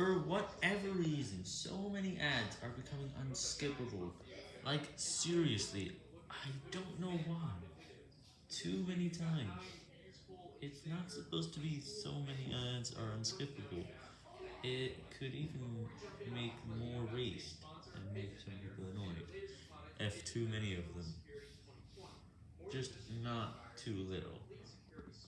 For whatever reason, so many ads are becoming unskippable. Like, seriously, I don't know why. Too many times. It's not supposed to be so many ads are unskippable. It could even make more waste and make some people annoyed if too many of them. Just not too little.